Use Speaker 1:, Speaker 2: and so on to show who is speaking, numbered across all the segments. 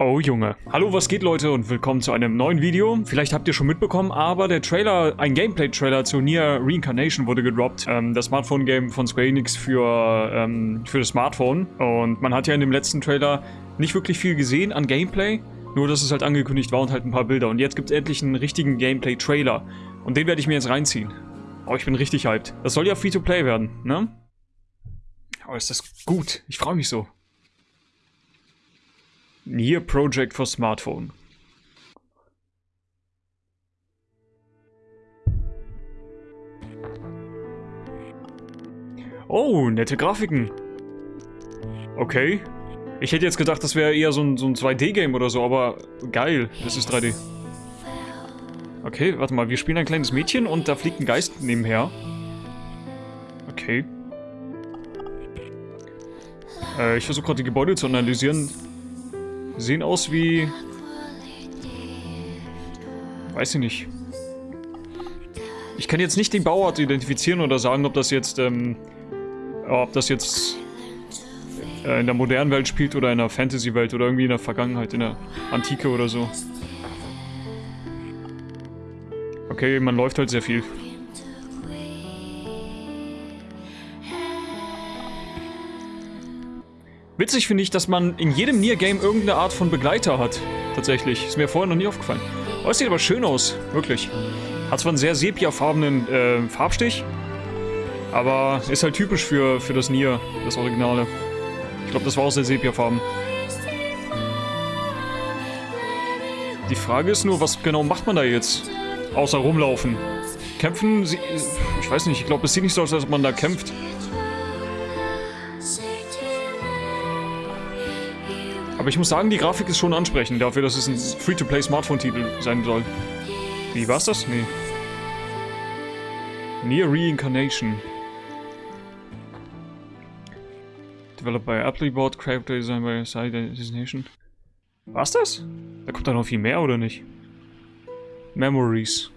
Speaker 1: Oh Junge. Hallo, was geht Leute und willkommen zu einem neuen Video. Vielleicht habt ihr schon mitbekommen, aber der Trailer, ein Gameplay-Trailer zu Nier Reincarnation wurde gedroppt. Ähm, das Smartphone-Game von Square Enix für, ähm, für das Smartphone. Und man hat ja in dem letzten Trailer nicht wirklich viel gesehen an Gameplay. Nur, dass es halt angekündigt war und halt ein paar Bilder. Und jetzt gibt es endlich einen richtigen Gameplay-Trailer. Und den werde ich mir jetzt reinziehen. Oh, ich bin richtig hyped. Das soll ja Free-to-Play werden, ne? Oh, ist das gut. Ich freue mich so. Nier Project for Smartphone. Oh, nette Grafiken. Okay. Ich hätte jetzt gedacht, das wäre eher so ein, so ein 2D-Game oder so, aber geil, das ist 3D. Okay, warte mal, wir spielen ein kleines Mädchen und da fliegt ein Geist nebenher. Okay. Äh, ich versuche gerade die Gebäude zu analysieren. Sehen aus wie... Weiß ich nicht. Ich kann jetzt nicht den Bauart identifizieren oder sagen, ob das jetzt, ähm, ob das jetzt äh, in der modernen Welt spielt oder in der Fantasy-Welt oder irgendwie in der Vergangenheit, in der Antike oder so. Okay, man läuft halt sehr viel. Witzig finde ich, dass man in jedem Nier-Game irgendeine Art von Begleiter hat. Tatsächlich. Ist mir vorher noch nie aufgefallen. Oh, es sieht aber schön aus. Wirklich. Hat zwar einen sehr sepiafarbenen äh, Farbstich, aber ist halt typisch für, für das Nier, das Originale. Ich glaube, das war auch sehr sepiafarben. Die Frage ist nur, was genau macht man da jetzt? Außer rumlaufen. Kämpfen? Sie, ich weiß nicht, ich glaube, es sieht nicht so aus, als ob man da kämpft. Aber ich muss sagen, die Grafik ist schon ansprechend dafür, dass es ein Free-to-Play-Smartphone-Titel sein soll. Wie, war's das? Nee. Near Reincarnation. Developed by Appleboard, Character Design by Side Destination. War's das? Da kommt da noch viel mehr, oder nicht? Memories.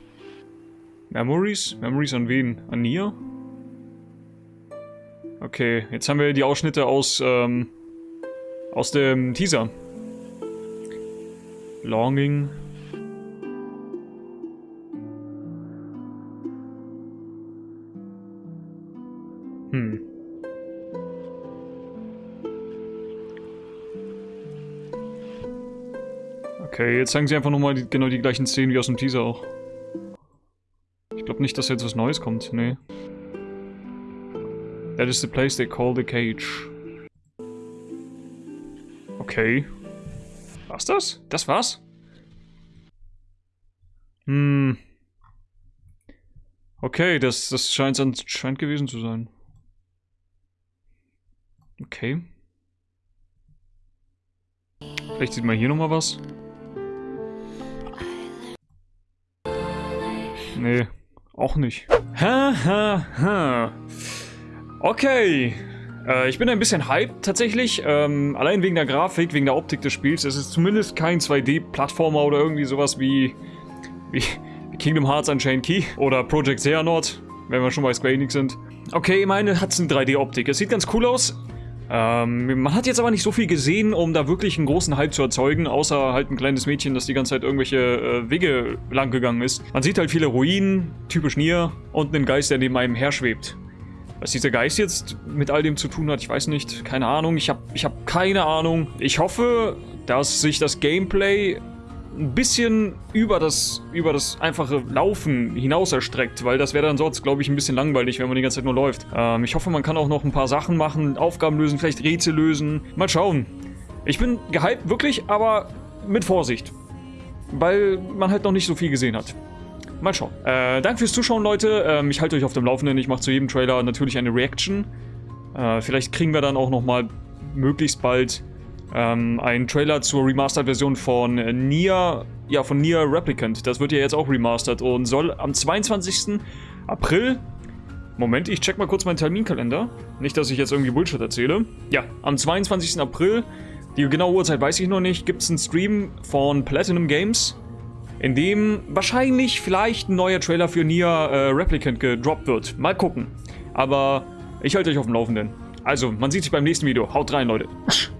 Speaker 1: Memories? Memories an wen? An Nier? Okay, jetzt haben wir die Ausschnitte aus, ähm, aus dem Teaser. Longing. Hm. Okay, jetzt zeigen sie einfach nochmal die, genau die gleichen Szenen wie aus dem Teaser auch. Ich glaube nicht, dass jetzt was Neues kommt, nee. That is the place they call the cage. Okay. War's das? Das war's? Hm. Okay, das, das scheint anscheinend gewesen zu sein. Okay. Vielleicht sieht man hier nochmal was. Nee, auch nicht. Ha, ha, ha. Okay. Äh, ich bin ein bisschen hyped tatsächlich, ähm, allein wegen der Grafik, wegen der Optik des Spiels. Es ist zumindest kein 2D-Plattformer oder irgendwie sowas wie, wie Kingdom Hearts Unchained Key oder Project Xehanort, wenn wir schon bei Square Enix sind. Okay, meine hat eine 3D-Optik. Es sieht ganz cool aus. Ähm, man hat jetzt aber nicht so viel gesehen, um da wirklich einen großen Hype zu erzeugen, außer halt ein kleines Mädchen, das die ganze Zeit irgendwelche äh, Wege lang gegangen ist. Man sieht halt viele Ruinen, typisch Nier, und einen Geist, der neben einem her schwebt. Was dieser Geist jetzt mit all dem zu tun hat, ich weiß nicht. Keine Ahnung. Ich habe ich hab keine Ahnung. Ich hoffe, dass sich das Gameplay ein bisschen über das, über das einfache Laufen hinaus erstreckt, weil das wäre dann sonst, glaube ich, ein bisschen langweilig, wenn man die ganze Zeit nur läuft. Ähm, ich hoffe, man kann auch noch ein paar Sachen machen, Aufgaben lösen, vielleicht Rätsel lösen. Mal schauen. Ich bin gehypt, wirklich, aber mit Vorsicht. Weil man halt noch nicht so viel gesehen hat. Mal schauen. Äh, danke fürs Zuschauen, Leute. Ähm, ich halte euch auf dem Laufenden. Ich mache zu jedem Trailer natürlich eine Reaction. Äh, vielleicht kriegen wir dann auch nochmal möglichst bald ähm, einen Trailer zur Remastered-Version von Nier, ja, von Nier Replicant. Das wird ja jetzt auch remastered und soll am 22. April Moment, ich check mal kurz meinen Terminkalender. Nicht, dass ich jetzt irgendwie Bullshit erzähle. Ja, am 22. April, die genaue Uhrzeit weiß ich noch nicht, gibt es einen Stream von Platinum Games in dem wahrscheinlich vielleicht ein neuer Trailer für Nier äh, Replicant gedroppt wird. Mal gucken. Aber ich halte euch auf dem Laufenden. Also, man sieht sich beim nächsten Video. Haut rein, Leute.